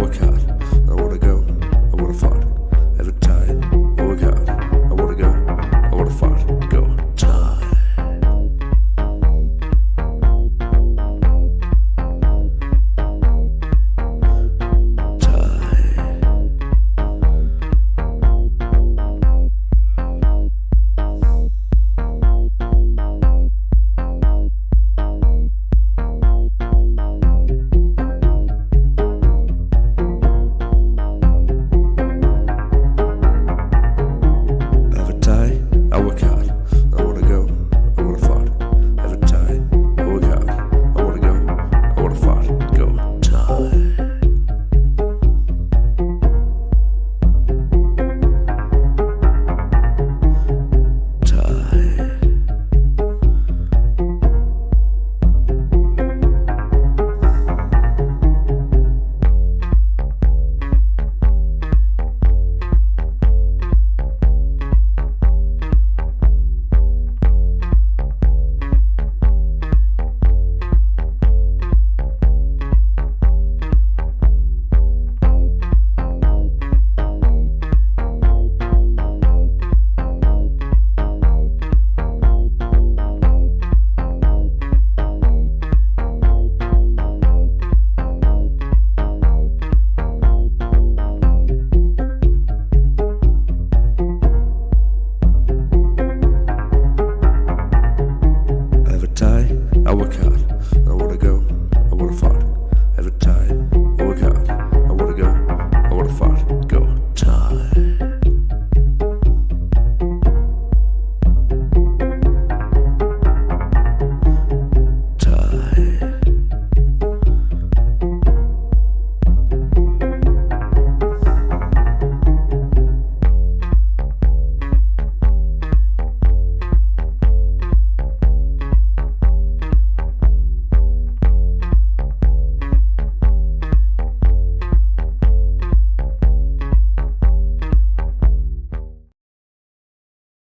our car.